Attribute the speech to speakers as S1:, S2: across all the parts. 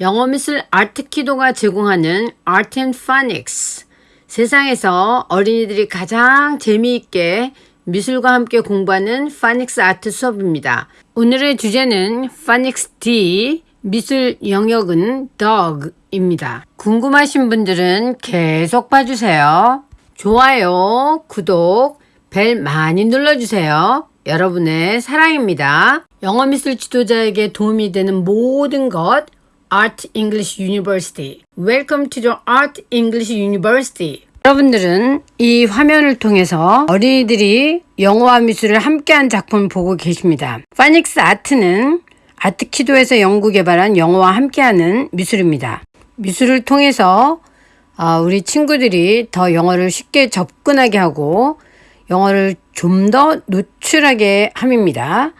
S1: 영어 미술 아트키도가 제공하는 Art and 세상에서 어린이들이 가장 재미있게 미술과 함께 공부하는 파닉스 아트 수업입니다. 오늘의 주제는 파닉스 D 미술 영역은 Dog입니다. 궁금하신 분들은 계속 봐주세요. 좋아요, 구독, 벨 많이 눌러주세요. 여러분의 사랑입니다. 영어 미술 지도자에게 도움이 되는 모든 것 Art English University. Welcome to the Art English University. 여러분들은 이 화면을 통해서 어린이들이 영어와 미술을 함께한 작품을 보고 계십니다. 파닉스 아트는 아트키도에서 연구 개발한 영어와 함께하는 미술입니다. 미술을 통해서 어, 우리 친구들이 더 영어를 쉽게 접근하게 하고 영어를 좀 더 노출하게 함입니다.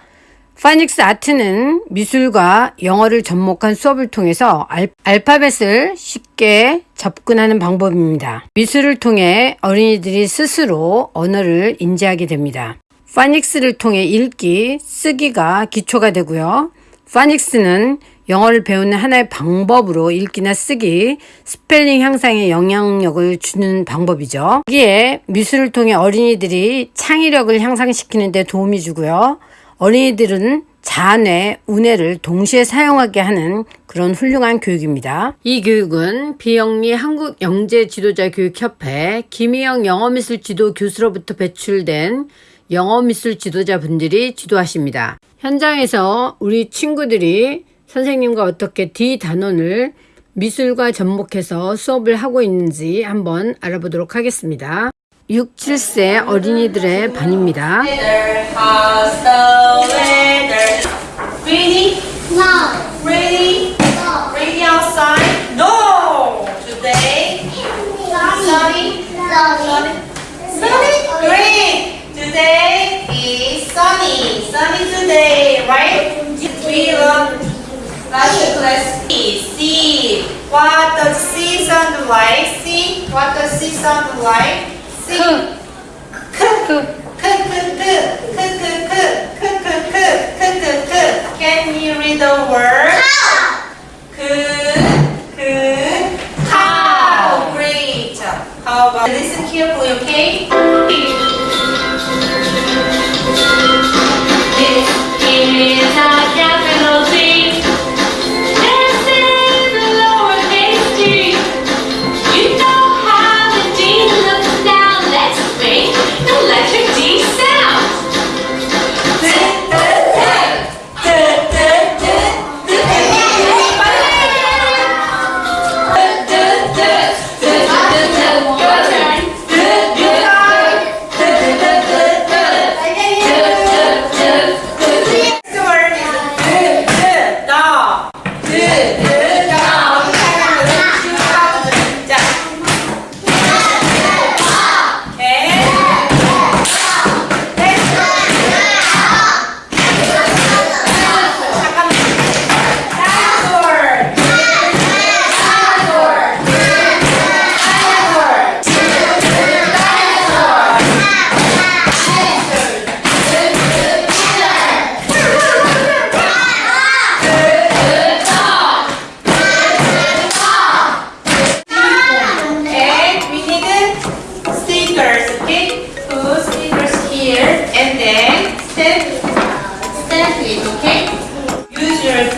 S1: phonics art는 미술과 영어를 접목한 수업을 통해서 알, 알파벳을 쉽게 접근하는 방법입니다. 미술을 통해 어린이들이 스스로 언어를 인지하게 됩니다. phonics를 통해 읽기, 쓰기가 기초가 되고요. phonics는 영어를 배우는 하나의 방법으로 읽기나 쓰기, 스펠링 향상에 영향력을 주는 방법이죠. 여기에 미술을 통해 어린이들이 창의력을 향상시키는 데 도움이 주고요. 어린이들은 자뇌, 우뇌를 동시에 사용하게 하는 그런 훌륭한 교육입니다. 이 교육은 비영리 한국영재지도자교육협회 김희영 영어미술 지도 교수로부터 배출된 영어미술 지도자분들이 지도하십니다. 현장에서 우리 친구들이 선생님과 어떻게 D 단원을 미술과 접목해서 수업을 하고 있는지 한번 알아보도록 하겠습니다. 6, 7세 어린이들의 반입니다.
S2: Ready?
S3: No.
S2: Ready?
S3: No.
S2: Ready outside? No! Today? Sunny? Sunny? Sunny? Great! Today is sunny. Sunny today, right? We learn last class. C. What C sound like? C. What C sound like? C. 크. 크. 크, 크, 크. 크, 크, 크. 크, 크, 크. 크, 크, 크. Can you read the word? 그, 그, cow. Great. How about listen carefully, okay? This is a capital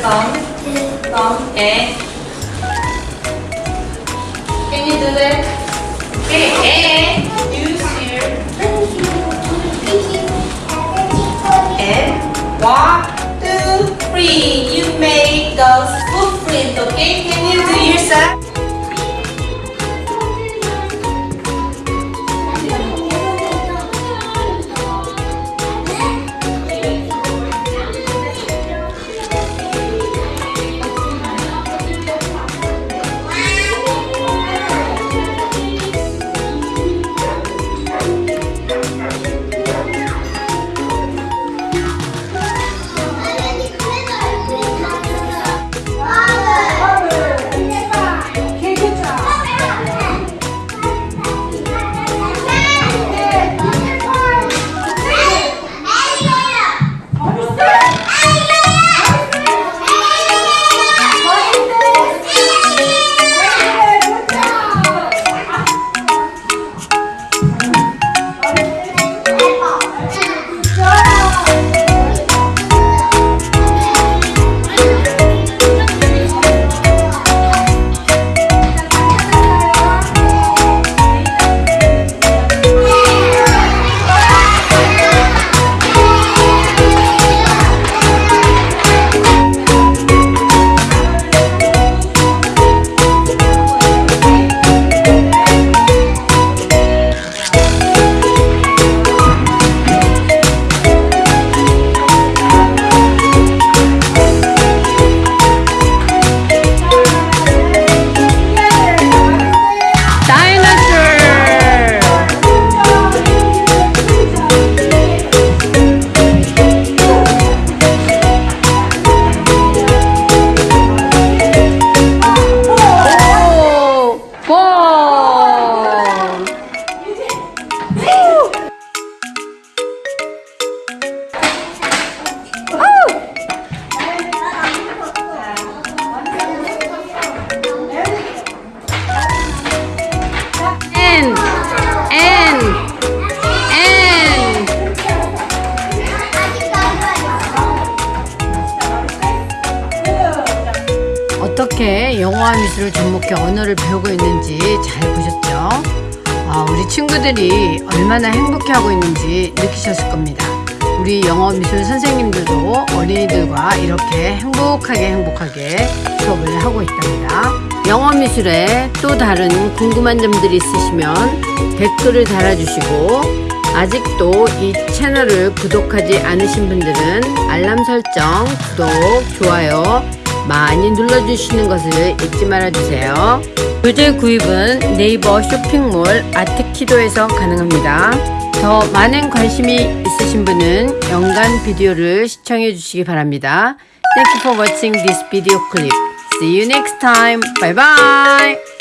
S2: Thumb, thumb, and Can you do that? Okay, and Use here. And
S1: walk. 영어와 미술을 접목해 언어를 배우고 있는지 잘 보셨죠? 아, 우리 친구들이 얼마나 행복해하고 있는지 느끼셨을 겁니다. 우리 영어 미술 선생님들도 어린이들과 이렇게 행복하게 행복하게 수업을 하고 있답니다. 영어 미술에 또 다른 궁금한 점들이 있으시면 댓글을 달아주시고 아직도 이 채널을 구독하지 않으신 분들은 알람 설정, 구독, 좋아요 많이 눌러주시는 것을 잊지 말아주세요. 교재 구입은 네이버 쇼핑몰 아트키도에서 가능합니다. 더 많은 관심이 있으신 분은 연간 비디오를 시청해 주시기 바랍니다. Thank you for watching this video clip. See you next time. Bye bye.